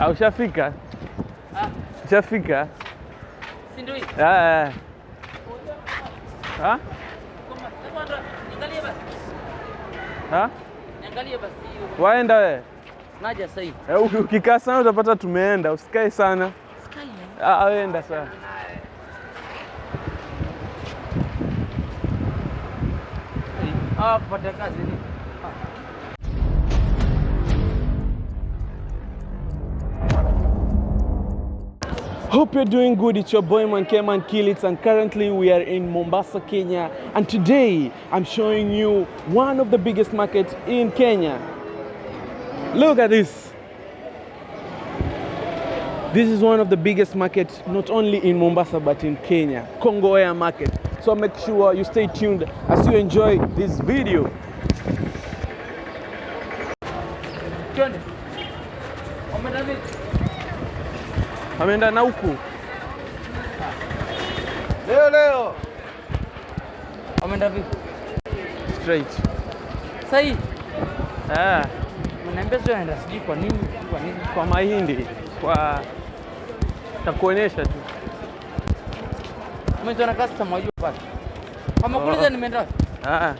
Ah, ushafika? Ah, Ushafika? si ndio? Ah, ah. Ah? Koma, sasa ndo niangalie basi. Ah? Hiyo. Waenda wewe? Naja sasa hivi. Eh, uki- Ukikaa sana utapata tumeenda, usikae sana. Sikae. Ah, wenda sana. Ah, kupata kazi ni. Hope you're doing good. It's your boy Man Keman Kilits, and currently we are in Mombasa, Kenya. And today I'm showing you one of the biggest markets in Kenya. Look at this. This is one of the biggest markets not only in Mombasa but in Kenya, Congo Air Market. So make sure you stay tuned as you enjoy this video. Ameenda na huku. Leo leo. ameenda vipi? Straight. sahi. Ah, unaniambia sio anaenda, sijui kwa nini? Kwa nini? kwa mahindi, kwa takuonyesha tu. Mimi na customer wajua pale. Amekuuliza Oh. nimeenda wapi? Ah,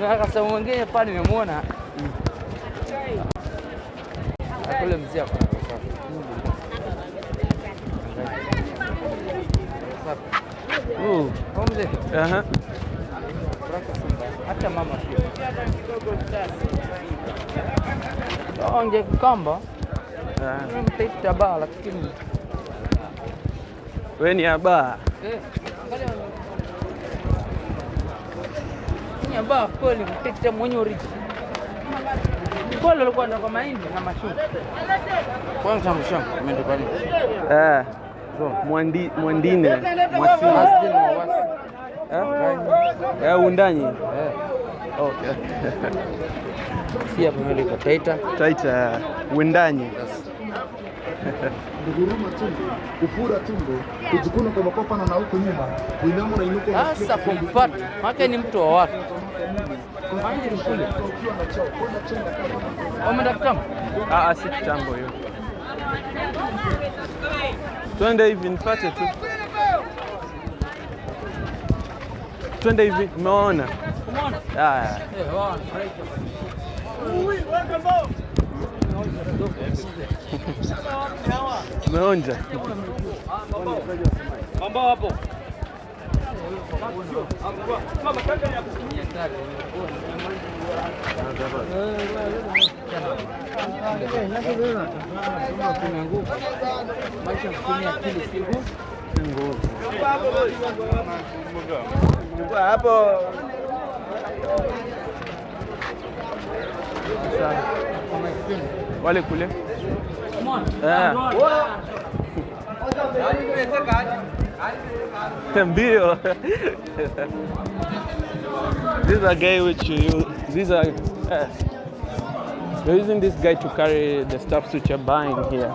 Na customer mwingine pale nimemwona. Akule mzee ako na pesa. Safi. Uh, aha. Hata mama. Onge kamba, Ah. mtaita baa lakini We ni abaa eh, angalia. Ni baa kweli mtaita mwenye oriji. Kweli alikuwa ndo kwa mahindi na mashuka. Kwanza mshamba, umeenda nini? Ah. Mwandi, mwandine mwasi. Eh? Eh, undanyi Eh, okay. si hapa mbele kwa Taita. Taita windanyi kuguruma tumbo, kufura tumbo, kujikuna kwa makopa na huko nyuma, kuinama na Sasa kumpata, maana ni mtu wa watu. ni kule ah, si kitambo hiyo. Twende hivi nipate tu. Twende hivi, umeona? Umeona? Ah, wao umeonja. Ambao hapo. hapo wale kule Tambio. This I gave it to you. These are uh, you're using this guy to carry the stuff which you're buying here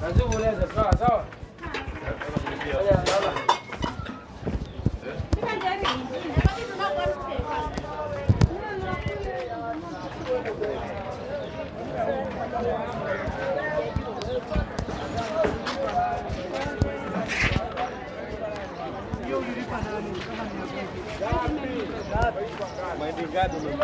咱这屋来是干啥？Mas ligado, meu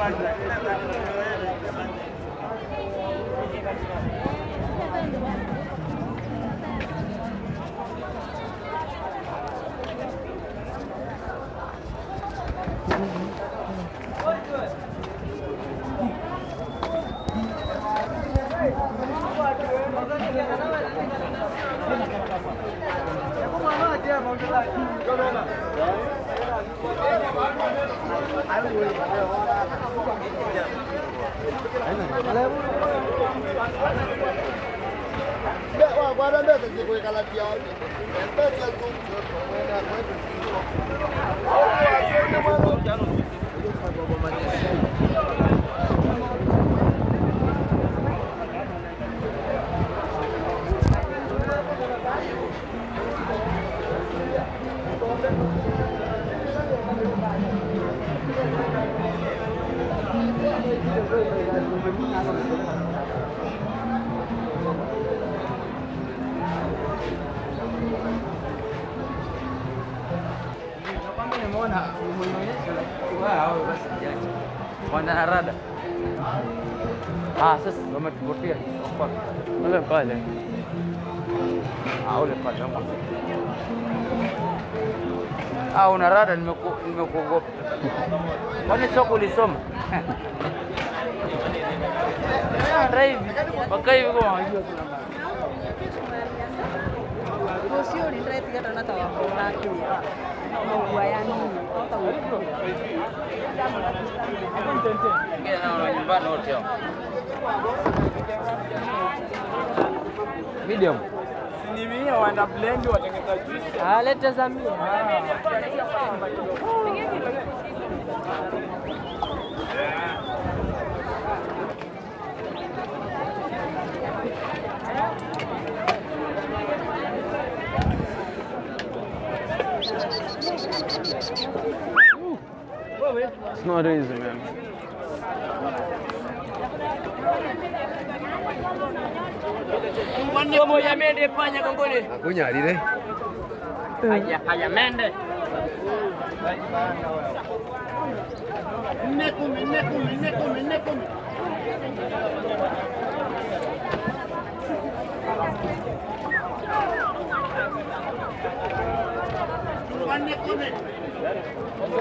Thank you. Se a el Thank you. Wanaharada. Ah, sasa wametupotea. Ule pale. Ah, ule pale. Ah, una rada, nimekuogopa. Kwani soko ulisoma? Hata hivi. Maua ya nini nyumbani wote hao. Medium. Ah, leta za mia. It's not easy, man. Akunyalire. Ayamende. Panya kongole.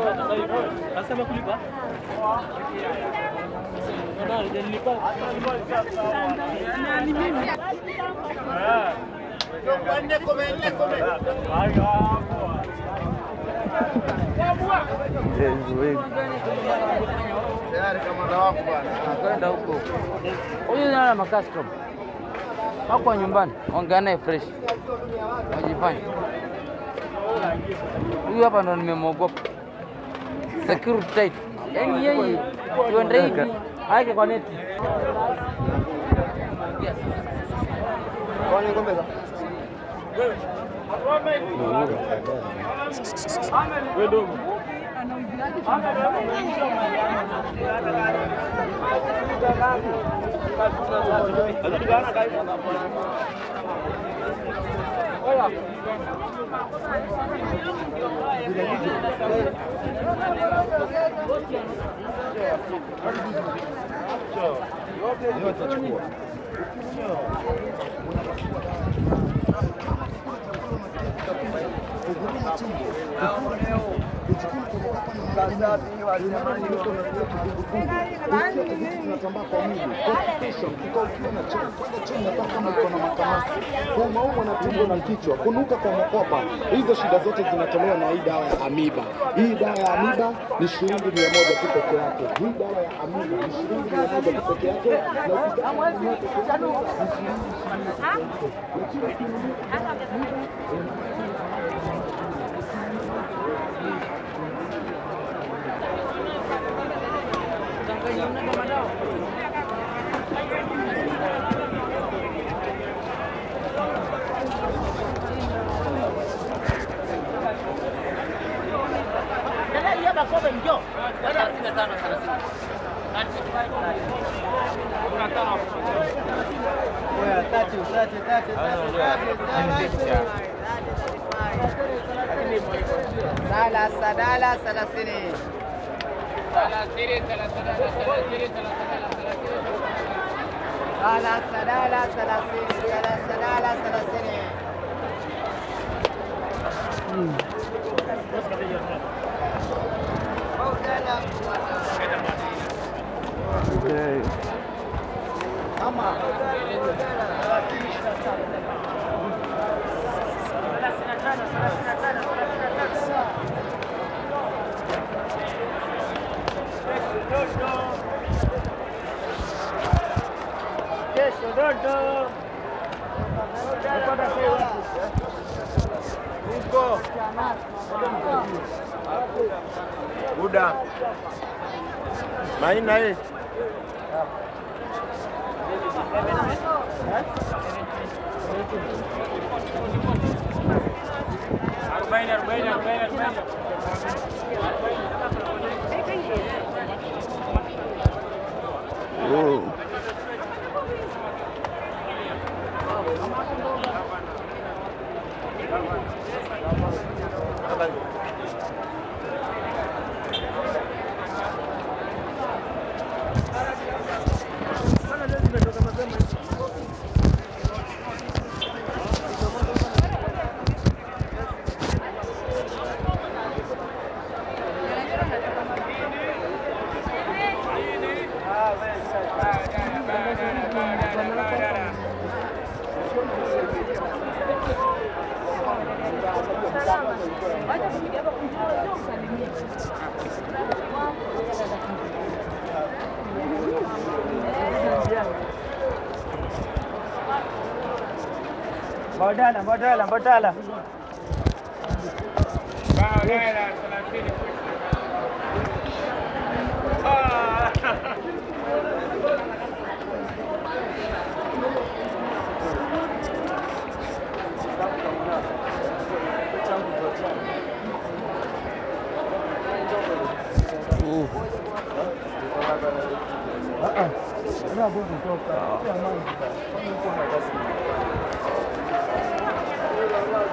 Akunyalire. Haya, haya mende. Kwenda huko huyu naona makastrom wako nyumbani, ongea naye fresh, wajifanya. Huyu hapa ndo nimemwogopa, security tight, yaani yeye tuende hivi. Aeke kwa neti. 아, 오늘 해요. Tunatambaa kwa ukiwa na kwenda kama makamasi, kuumauma na tumbo na kichwa, kunuka kwa makopa. Hizo shida zote zinatolewa na hii dawa ya amiba. Hii dawa ya amiba ni shilingi mia moja tu peke yake. Hii dawa ya amiba ni shilingi mia moja tu peke yake, na ثلاثة ثلاثة ثلاثين ثلاثين ثلاثين ثلاثين ثلاثين ثلاثين Okay. Cinco. udah main naik أربعين أربعين أربعين أربعين Mbadala, mbadala, mbadala. Uh-uh. Ah, ah.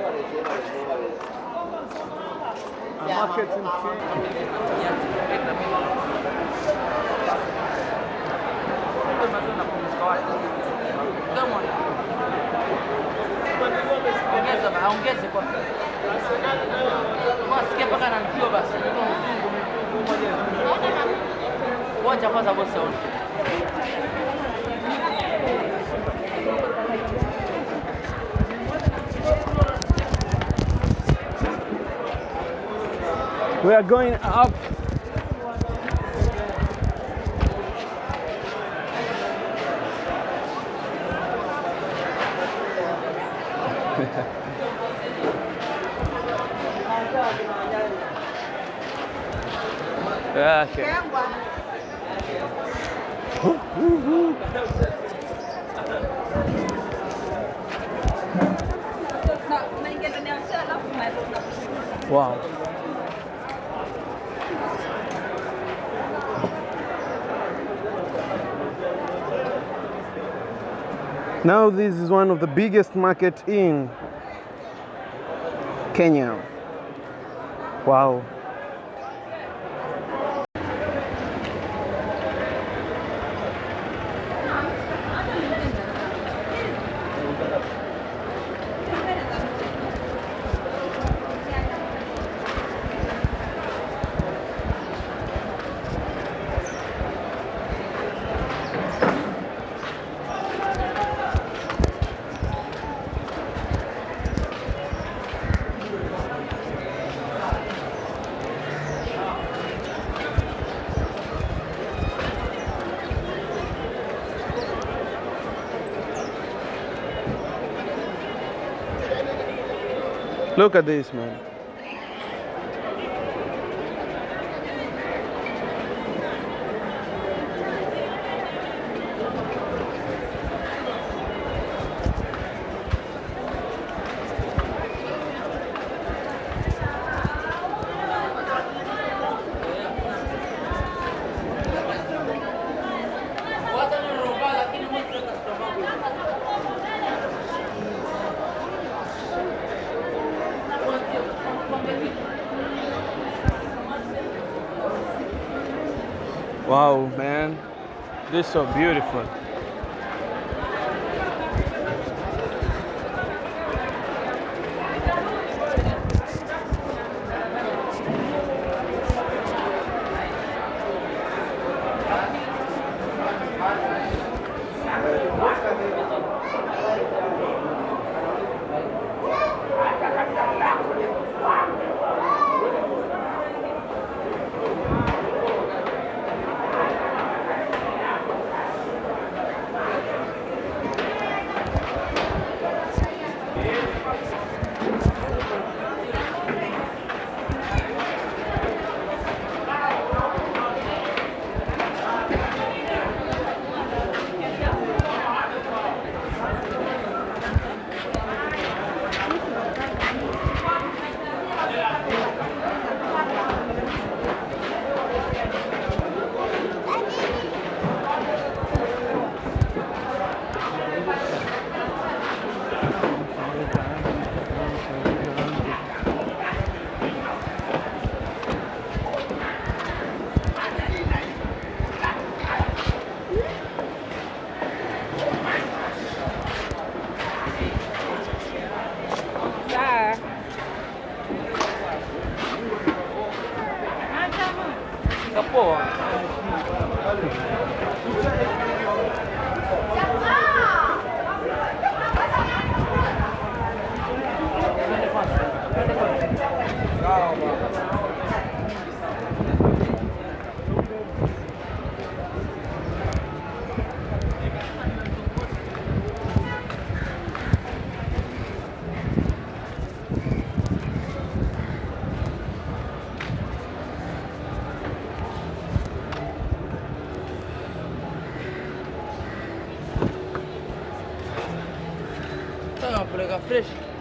in Kenya. Ongeze kwa sikia mpaka ananipiwa basi. Wacha kwanza bosi aone. We are going up. Ah, wow. Now this is one of the biggest market in Kenya. Wow. Look at this, man. It's so beautiful.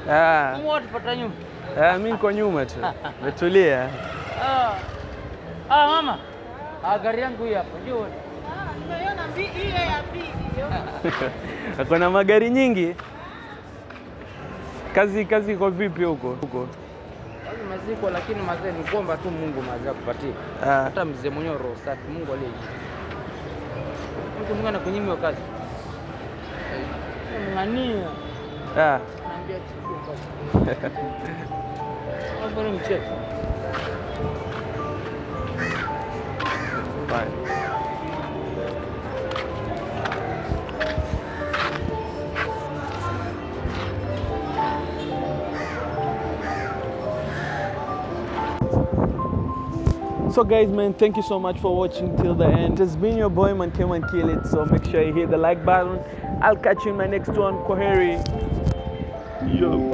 Fresh. Ah, nyuma. ah, mi niko nyuma tu. Metulia. Ah. Ah, mama. Ah, gari yangu hii hapa. Njoo. Nimeiona hiyo ya pili hiyo. Ako na magari nyingi. Kazi kazi iko vipi huko? Huko. Kazi maziko lakini mazee ni kuomba tu Mungu mazee akupatie. Hata mzee mwenyewe roho safi, Mungu aliye juu. Mtu mwingine anakunyimwa kazi. Ng'ania. ah. Naambia chukua kazi. Hapo ni mchezo. Fine. So guys man, thank you so much for watching till the end. It's been your boy man came and kill it. So make sure you hit the like button. I'll catch you in my next one. Koheri. Yo.